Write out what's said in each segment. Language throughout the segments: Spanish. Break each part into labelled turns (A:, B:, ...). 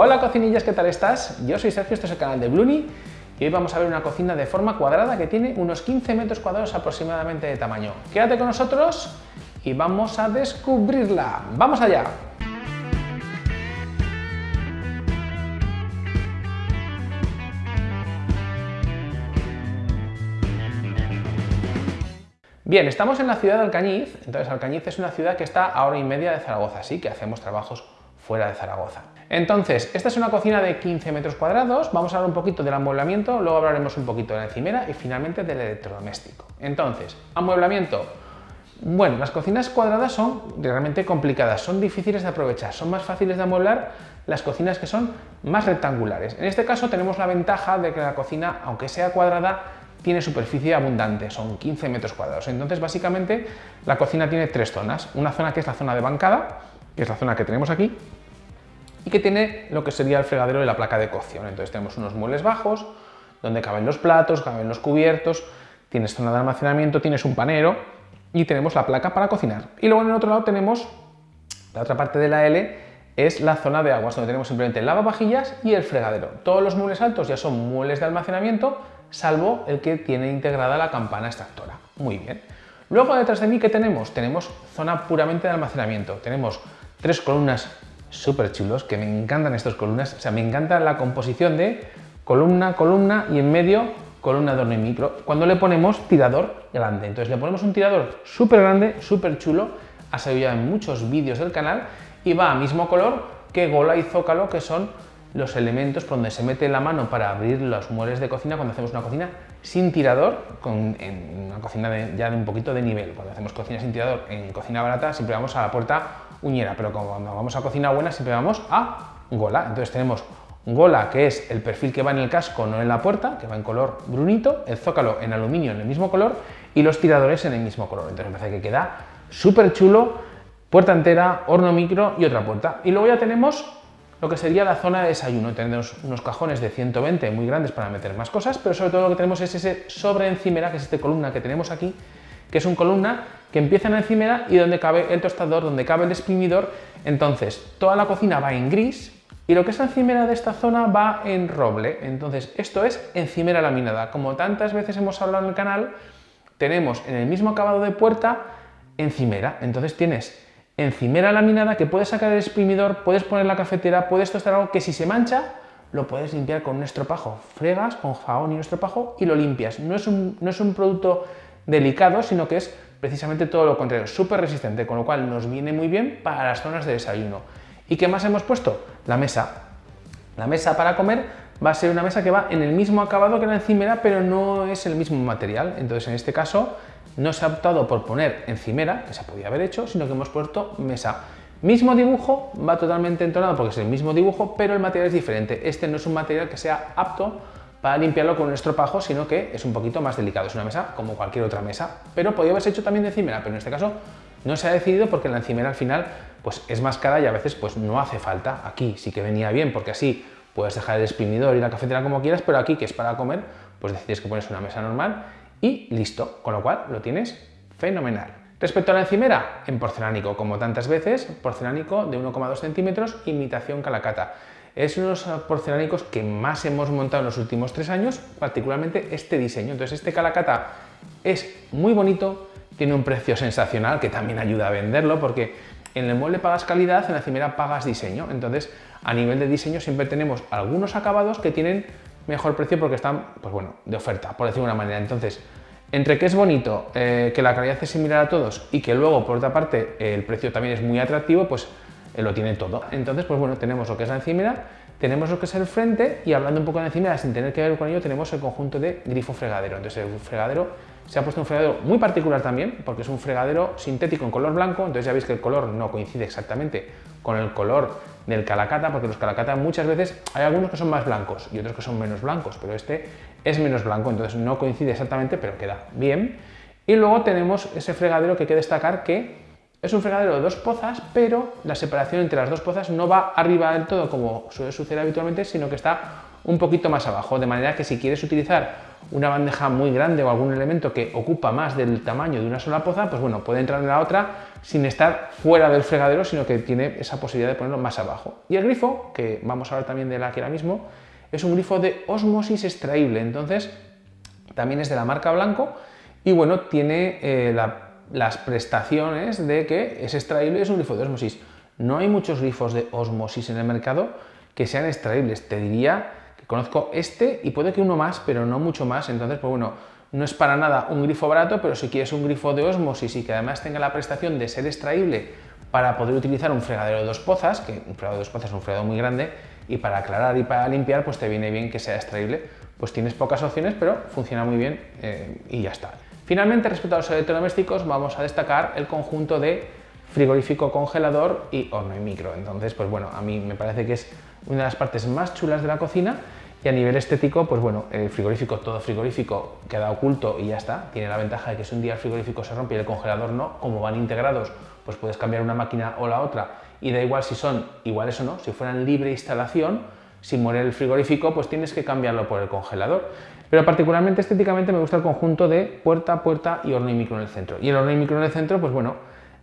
A: Hola cocinillas, ¿qué tal estás? Yo soy Sergio, este es el canal de Bluni y hoy vamos a ver una cocina de forma cuadrada que tiene unos 15 metros cuadrados aproximadamente de tamaño. Quédate con nosotros y vamos a descubrirla. ¡Vamos allá! Bien, estamos en la ciudad de Alcañiz, entonces Alcañiz es una ciudad que está a hora y media de Zaragoza, así que hacemos trabajos fuera de Zaragoza. Entonces, esta es una cocina de 15 metros cuadrados, vamos a hablar un poquito del amueblamiento, luego hablaremos un poquito de la encimera y finalmente del electrodoméstico. Entonces, amueblamiento. Bueno, las cocinas cuadradas son realmente complicadas, son difíciles de aprovechar, son más fáciles de amueblar las cocinas que son más rectangulares. En este caso tenemos la ventaja de que la cocina, aunque sea cuadrada, tiene superficie abundante, son 15 metros cuadrados. Entonces, básicamente, la cocina tiene tres zonas. Una zona que es la zona de bancada, que es la zona que tenemos aquí, y que tiene lo que sería el fregadero de la placa de cocción. Entonces tenemos unos muebles bajos, donde caben los platos, caben los cubiertos, tienes zona de almacenamiento, tienes un panero y tenemos la placa para cocinar. Y luego en el otro lado tenemos la otra parte de la L, es la zona de aguas, donde tenemos simplemente el lavavajillas y el fregadero. Todos los muebles altos ya son muebles de almacenamiento, salvo el que tiene integrada la campana extractora. Muy bien. Luego detrás de mí, ¿qué tenemos? Tenemos zona puramente de almacenamiento. Tenemos tres columnas súper chulos, que me encantan estas columnas. O sea, me encanta la composición de columna, columna y en medio columna de horno y micro. Cuando le ponemos tirador grande. Entonces le ponemos un tirador súper grande, súper chulo. Ha salido ya en muchos vídeos del canal y va a mismo color que gola y zócalo, que son los elementos por donde se mete la mano para abrir los muebles de cocina cuando hacemos una cocina sin tirador, con, en una cocina ya de un poquito de nivel. Cuando hacemos cocina sin tirador en cocina barata siempre vamos a la puerta uñera, pero cuando vamos a cocina buena siempre vamos a gola. Entonces tenemos gola, que es el perfil que va en el casco, no en la puerta, que va en color brunito, el zócalo en aluminio en el mismo color y los tiradores en el mismo color. Entonces me parece que queda súper chulo puerta entera, horno micro y otra puerta. Y luego ya tenemos lo que sería la zona de desayuno. Tenemos unos cajones de 120 muy grandes para meter más cosas, pero sobre todo lo que tenemos es ese sobre encimera, que es esta columna que tenemos aquí, que es una columna que empieza en la encimera y donde cabe el tostador, donde cabe el exprimidor. Entonces, toda la cocina va en gris y lo que es la encimera de esta zona va en roble. Entonces, esto es encimera laminada. Como tantas veces hemos hablado en el canal, tenemos en el mismo acabado de puerta encimera. Entonces tienes encimera laminada que puedes sacar el exprimidor, puedes poner la cafetera, puedes tostar algo que si se mancha lo puedes limpiar con un estropajo. Fregas con jabón y un estropajo y lo limpias. No es un, no es un producto delicado, sino que es precisamente todo lo contrario, súper resistente, con lo cual nos viene muy bien para las zonas de desayuno. ¿Y qué más hemos puesto? La mesa. La mesa para comer va a ser una mesa que va en el mismo acabado que la encimera, pero no es el mismo material. Entonces, en este caso, no se ha optado por poner encimera, que se podía haber hecho, sino que hemos puesto mesa. Mismo dibujo, va totalmente entonado porque es el mismo dibujo, pero el material es diferente. Este no es un material que sea apto para limpiarlo con un estropajo, sino que es un poquito más delicado. Es una mesa como cualquier otra mesa, pero podría haberse hecho también de encimera, pero en este caso no se ha decidido porque la encimera al final pues, es más cara y a veces pues, no hace falta. Aquí sí que venía bien porque así puedes dejar el exprimidor y la cafetera como quieras, pero aquí que es para comer, pues decides que pones una mesa normal y listo, con lo cual lo tienes fenomenal. Respecto a la encimera, en porcelánico, como tantas veces, porcelánico de 1,2 centímetros, imitación calacata. Es uno de los porcelánicos que más hemos montado en los últimos tres años, particularmente este diseño. Entonces este calacata es muy bonito, tiene un precio sensacional que también ayuda a venderlo porque en el mueble pagas calidad, en la encimera pagas diseño. Entonces a nivel de diseño siempre tenemos algunos acabados que tienen mejor precio porque están, pues bueno, de oferta, por decirlo de una manera. Entonces, entre que es bonito, eh, que la calidad es similar a todos y que luego, por otra parte, el precio también es muy atractivo, pues eh, lo tiene todo. Entonces, pues bueno, tenemos lo que es la encimera, tenemos lo que es el frente y hablando un poco de encimera, sin tener que ver con ello, tenemos el conjunto de grifo fregadero. Entonces, el fregadero se ha puesto un fregadero muy particular también, porque es un fregadero sintético en color blanco, entonces ya veis que el color no coincide exactamente con el color del calacata, porque los calacata muchas veces hay algunos que son más blancos y otros que son menos blancos, pero este es menos blanco, entonces no coincide exactamente, pero queda bien. Y luego tenemos ese fregadero que hay que destacar que es un fregadero de dos pozas, pero la separación entre las dos pozas no va arriba del todo como suele suceder habitualmente, sino que está un poquito más abajo, de manera que si quieres utilizar una bandeja muy grande o algún elemento que ocupa más del tamaño de una sola poza, pues bueno, puede entrar en la otra sin estar fuera del fregadero, sino que tiene esa posibilidad de ponerlo más abajo. Y el grifo, que vamos a hablar también de la que ahora mismo, es un grifo de osmosis extraíble, entonces también es de la marca Blanco y bueno, tiene eh, las prestaciones de que es extraíble es un grifo de osmosis. No hay muchos grifos de osmosis en el mercado que sean extraíbles, te diría que conozco este y puede que uno más, pero no mucho más, entonces pues bueno, no es para nada un grifo barato, pero si quieres un grifo de osmosis y que además tenga la prestación de ser extraíble para poder utilizar un fregadero de dos pozas, que un fregadero de dos pozas es un fregadero muy grande, y para aclarar y para limpiar, pues te viene bien que sea extraíble. Pues tienes pocas opciones, pero funciona muy bien eh, y ya está. Finalmente, respecto a los electrodomésticos, vamos a destacar el conjunto de frigorífico, congelador y horno y micro. Entonces, pues bueno, a mí me parece que es una de las partes más chulas de la cocina y a nivel estético, pues bueno, el frigorífico, todo frigorífico queda oculto y ya está. Tiene la ventaja de que si un día el frigorífico se rompe y el congelador no, como van integrados, pues puedes cambiar una máquina o la otra y da igual si son iguales o no, si fueran libre instalación, si muere el frigorífico, pues tienes que cambiarlo por el congelador. Pero particularmente estéticamente me gusta el conjunto de puerta, puerta y horno y micro en el centro. Y el horno y micro en el centro, pues bueno,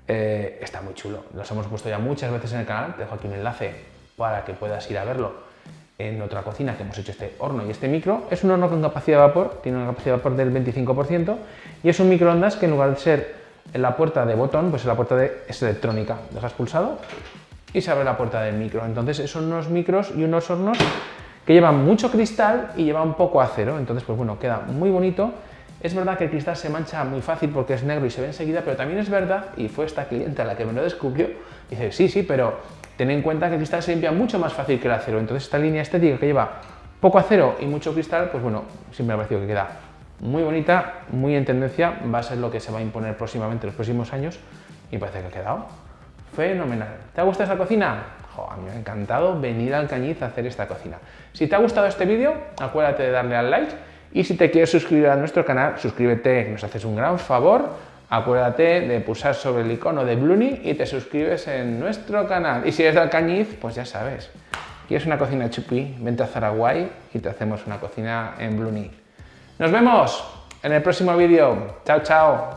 A: eh, está muy chulo. Los hemos puesto ya muchas veces en el canal, te dejo aquí un enlace para que puedas ir a verlo en otra cocina que hemos hecho este horno y este micro. Es un horno con capacidad de vapor, tiene una capacidad de vapor del 25% y es un microondas que en lugar de ser en la puerta de botón, pues en la puerta de, es electrónica. Dejas pulsado y se abre la puerta del micro. Entonces son unos micros y unos hornos que llevan mucho cristal y llevan poco acero. Entonces, pues bueno, queda muy bonito. Es verdad que el cristal se mancha muy fácil porque es negro y se ve enseguida, pero también es verdad, y fue esta clienta la que me lo descubrió, dice, sí, sí, pero ten en cuenta que el cristal se limpia mucho más fácil que el acero. Entonces esta línea estética que lleva poco acero y mucho cristal, pues bueno, siempre me ha parecido que queda muy bonita, muy en tendencia, va a ser lo que se va a imponer próximamente en los próximos años y parece que ha quedado fenomenal. ¿Te ha gustado esta cocina? a mí me ha encantado venir al Cañiz a hacer esta cocina. Si te ha gustado este vídeo, acuérdate de darle al like y si te quieres suscribir a nuestro canal, suscríbete, nos haces un gran favor. Acuérdate de pulsar sobre el icono de Bluni y te suscribes en nuestro canal. Y si eres del Cañiz, pues ya sabes. ¿Quieres una cocina chupi? Vente a Zaraguay y te hacemos una cocina en Bluni. Nos vemos en el próximo vídeo. Chao, chao.